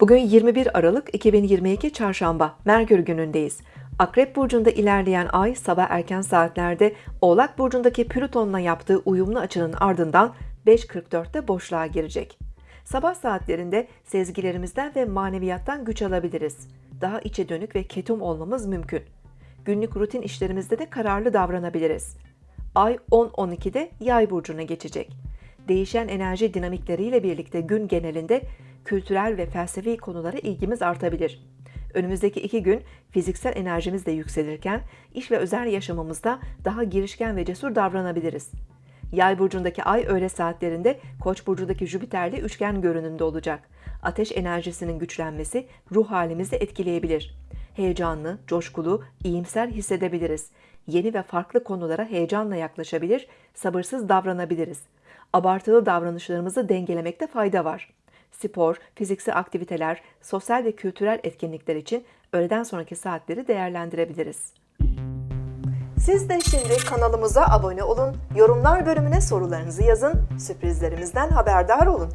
Bugün 21 Aralık 2022 Çarşamba, Merkür günündeyiz. Akrep Burcu'nda ilerleyen ay sabah erken saatlerde Oğlak Burcu'ndaki Plüton'la yaptığı uyumlu açının ardından 5.44'te boşluğa girecek. Sabah saatlerinde sezgilerimizden ve maneviyattan güç alabiliriz. Daha içe dönük ve ketum olmamız mümkün. Günlük rutin işlerimizde de kararlı davranabiliriz. Ay 10-12'de Yay burcuna geçecek. Değişen enerji dinamikleriyle birlikte gün genelinde kültürel ve felsefi konulara ilgimiz artabilir. Önümüzdeki iki gün fiziksel enerjimiz de yükselirken iş ve özel yaşamımızda daha girişken ve cesur davranabiliriz. Yay burcundaki ay öğle saatlerinde Koç burcundaki Jüpiter'le üçgen görünümde olacak. Ateş enerjisinin güçlenmesi ruh halimizi etkileyebilir. Heyecanlı, coşkulu, iyimser hissedebiliriz. Yeni ve farklı konulara heyecanla yaklaşabilir, sabırsız davranabiliriz. Abartılı davranışlarımızı dengelemekte fayda var. Spor, fiziksel aktiviteler, sosyal ve kültürel etkinlikler için öğleden sonraki saatleri değerlendirebiliriz. Siz de şimdi kanalımıza abone olun, yorumlar bölümüne sorularınızı yazın, sürprizlerimizden haberdar olun.